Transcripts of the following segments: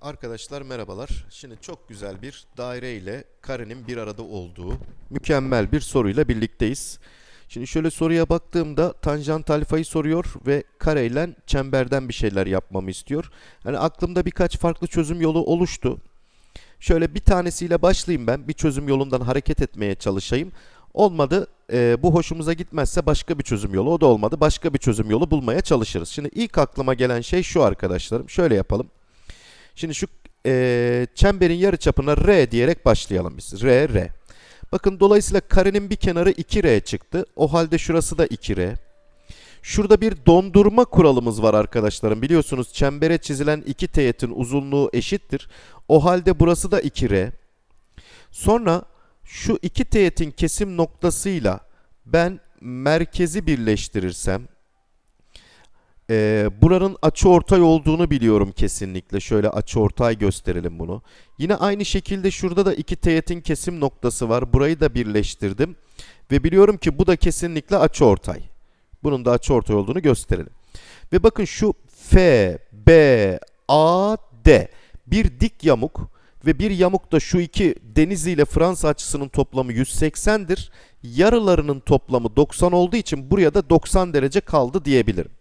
Arkadaşlar merhabalar. Şimdi çok güzel bir daire ile karenin bir arada olduğu mükemmel bir soruyla birlikteyiz. Şimdi şöyle soruya baktığımda tanjant alfayı soruyor ve kareyle çemberden bir şeyler yapmamı istiyor. Hani aklımda birkaç farklı çözüm yolu oluştu. Şöyle bir tanesiyle başlayayım ben. Bir çözüm yolundan hareket etmeye çalışayım. Olmadı, e, bu hoşumuza gitmezse başka bir çözüm yolu. O da olmadı, başka bir çözüm yolu bulmaya çalışırız. Şimdi ilk aklıma gelen şey şu arkadaşlarım. Şöyle yapalım. Şimdi şu e, çemberin yarıçapına R diyerek başlayalım biz. R, R. Bakın dolayısıyla karenin bir kenarı 2R çıktı. O halde şurası da 2R. Şurada bir dondurma kuralımız var arkadaşlarım. Biliyorsunuz çembere çizilen iki teğetin uzunluğu eşittir. O halde burası da 2R. Sonra şu iki teğetin kesim noktasıyla ben merkezi birleştirirsem ee, buranın açıortay olduğunu biliyorum kesinlikle. Şöyle açıortay gösterelim bunu. Yine aynı şekilde şurada da iki teğetin kesim noktası var. Burayı da birleştirdim. Ve biliyorum ki bu da kesinlikle açıortay. Bunun da açıortay olduğunu gösterelim. Ve bakın şu F, B, A, D bir dik yamuk ve bir yamuk da şu iki Denizli ile Fransa açısının toplamı 180'dir. Yarılarının toplamı 90 olduğu için buraya da 90 derece kaldı diyebilirim.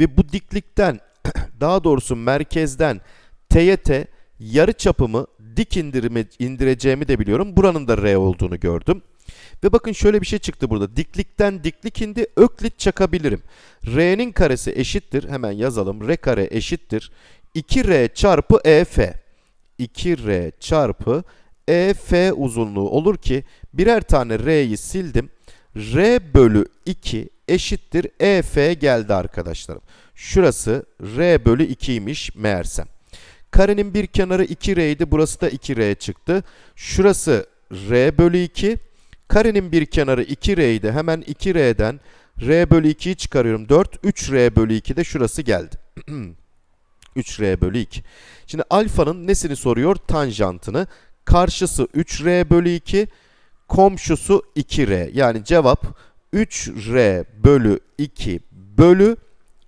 Ve bu diklikten daha doğrusu merkezden teğete yarı çapımı dik indirime, indireceğimi de biliyorum. Buranın da R olduğunu gördüm. Ve bakın şöyle bir şey çıktı burada. Diklikten diklik indi öklit çakabilirim. R'nin karesi eşittir. Hemen yazalım. R kare eşittir. 2R çarpı EF. 2R çarpı EF uzunluğu olur ki birer tane R'yi sildim. R bölü 2 eşittir EF geldi arkadaşlarım. Şurası R bölü 2'ymiş meğersem. Karenin bir kenarı 2R idi. Burası da 2R çıktı. Şurası R bölü 2. Karenin bir kenarı 2R idi. Hemen 2R'den R bölü 2'yi çıkarıyorum. 4. 3R bölü 2 de şurası geldi. 3R bölü 2. Şimdi alfanın nesini soruyor? Tanjantını. Karşısı 3R bölü 2. Komşusu 2R. Yani cevap 3R bölü 2 bölü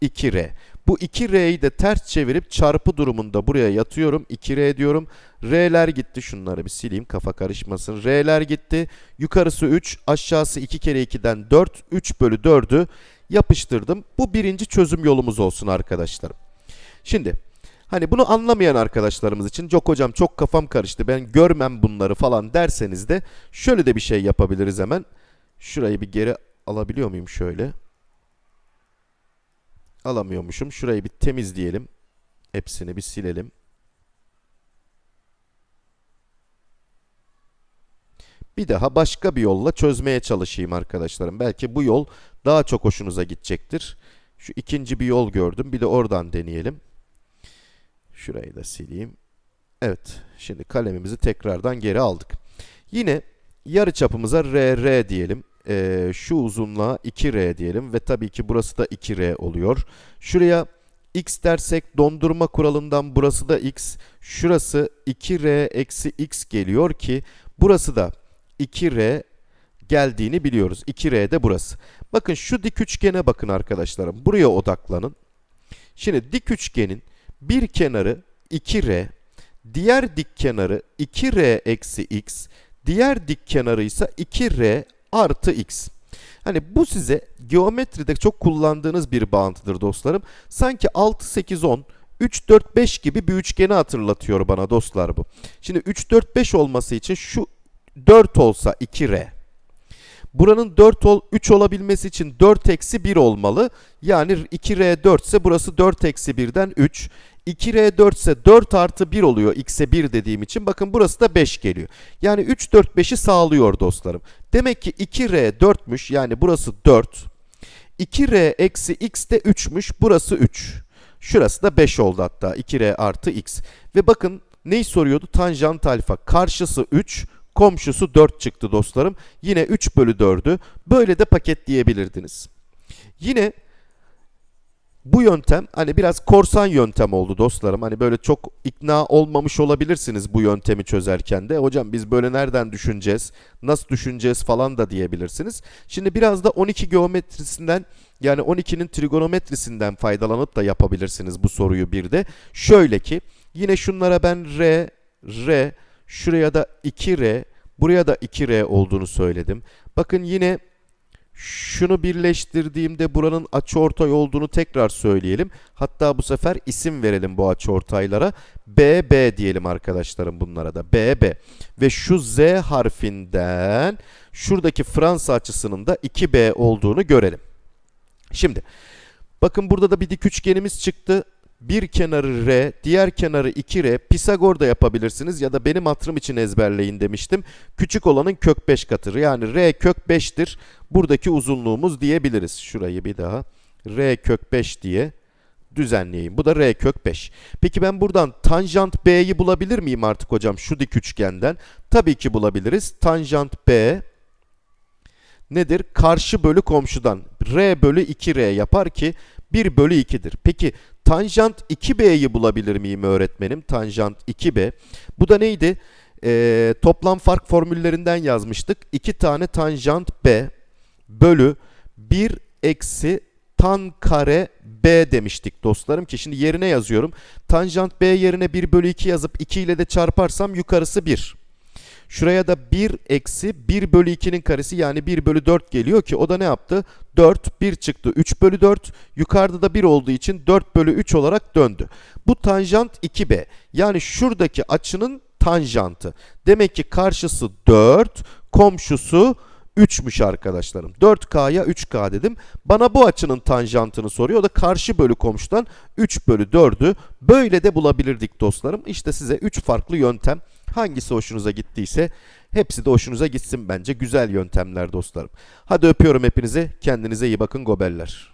2R. Bu 2R'yi de ters çevirip çarpı durumunda buraya yatıyorum. 2R diyorum. R'ler gitti. Şunları bir sileyim kafa karışmasın. R'ler gitti. Yukarısı 3, aşağısı 2 kere 2'den 4. 3 bölü 4'ü yapıştırdım. Bu birinci çözüm yolumuz olsun arkadaşlarım. Şimdi hani bunu anlamayan arkadaşlarımız için çok hocam çok kafam karıştı ben görmem bunları falan derseniz de şöyle de bir şey yapabiliriz hemen. Şurayı bir geri alabiliyor muyum şöyle? Alamıyormuşum. Şurayı bir temizleyelim. Hepsini bir silelim. Bir daha başka bir yolla çözmeye çalışayım arkadaşlarım. Belki bu yol daha çok hoşunuza gidecektir. Şu ikinci bir yol gördüm. Bir de oradan deneyelim. Şurayı da sileyim. Evet. Şimdi kalemimizi tekrardan geri aldık. Yine yarı çapımıza RR diyelim. Ee, şu uzunluğa 2R diyelim ve tabii ki burası da 2R oluyor. Şuraya x dersek dondurma kuralından burası da x. Şurası 2R eksi x geliyor ki burası da 2R geldiğini biliyoruz. 2R de burası. Bakın şu dik üçgene bakın arkadaşlarım. Buraya odaklanın. Şimdi dik üçgenin bir kenarı 2R, diğer dik kenarı 2R eksi x, diğer dik kenarı ise 2R artı x. Hani bu size geometride çok kullandığınız bir bağıntıdır dostlarım. Sanki 6, 8, 10, 3, 4, 5 gibi bir üçgeni hatırlatıyor bana dostlar bu. Şimdi 3, 4, 5 olması için şu 4 olsa 2R. Buranın 4 ol, 3 olabilmesi için 4 eksi 1 olmalı. Yani 2R 4 ise burası 4 eksi 1'den 3. 2R 4 ise 4 artı 1 oluyor x'e 1 dediğim için. Bakın burası da 5 geliyor. Yani 3, 4, 5'i sağlıyor dostlarım. Demek ki 2R 4'müş yani burası 4. 2R eksi x de 3'müş burası 3. Şurası da 5 oldu hatta 2R artı x. Ve bakın neyi soruyordu? Tanjant alfa karşısı 3 komşusu 4 çıktı dostlarım. Yine 3 bölü 4'ü böyle de paketleyebilirdiniz. Yine bu yöntem hani biraz korsan yöntem oldu dostlarım. Hani böyle çok ikna olmamış olabilirsiniz bu yöntemi çözerken de. Hocam biz böyle nereden düşüneceğiz, nasıl düşüneceğiz falan da diyebilirsiniz. Şimdi biraz da 12 geometrisinden yani 12'nin trigonometrisinden faydalanıp da yapabilirsiniz bu soruyu bir de. Şöyle ki Yine şunlara ben R, R, şuraya da 2R, buraya da 2R olduğunu söyledim. Bakın yine şunu birleştirdiğimde buranın açıortay olduğunu tekrar söyleyelim. Hatta bu sefer isim verelim bu açıortaylara. BB diyelim arkadaşlarım bunlara da. BB. Ve şu Z harfinden şuradaki Fransa açısının da 2B olduğunu görelim. Şimdi bakın burada da bir dik üçgenimiz çıktı. Bir kenarı R, diğer kenarı 2R. Pisagor da yapabilirsiniz ya da benim hatırım için ezberleyin demiştim. Küçük olanın kök 5 katı. Yani R kök 5'tir. Buradaki uzunluğumuz diyebiliriz. Şurayı bir daha R kök 5 diye düzenleyeyim. Bu da R kök 5. Peki ben buradan tanjant B'yi bulabilir miyim artık hocam şu dik üçgenden? Tabii ki bulabiliriz. Tanjant B nedir? Karşı bölü komşudan R bölü 2R yapar ki 1 bölü 2'dir. Peki tanjant 2B'yi bulabilir miyim öğretmenim? Tanjant 2B. Bu da neydi? Ee, toplam fark formüllerinden yazmıştık. 2 tane tanjant B bölü 1 eksi tan kare B demiştik dostlarım ki şimdi yerine yazıyorum. Tanjant B yerine 1 bölü 2 yazıp 2 ile de çarparsam yukarısı 1. Şuraya da 1 eksi 1 bölü 2'nin karesi yani 1 bölü 4 geliyor ki o da ne yaptı? 4, 1 çıktı 3 bölü 4. Yukarıda da 1 olduğu için 4 bölü 3 olarak döndü. Bu tanjant 2B. Yani şuradaki açının tanjantı. Demek ki karşısı 4, komşusu 3'müş arkadaşlarım. 4K'ya 3K dedim. Bana bu açının tanjantını soruyor. O da karşı bölü komşudan 3 bölü 4'ü böyle de bulabilirdik dostlarım. İşte size 3 farklı yöntem. Hangisi hoşunuza gittiyse hepsi de hoşunuza gitsin bence. Güzel yöntemler dostlarım. Hadi öpüyorum hepinizi. Kendinize iyi bakın gobeller.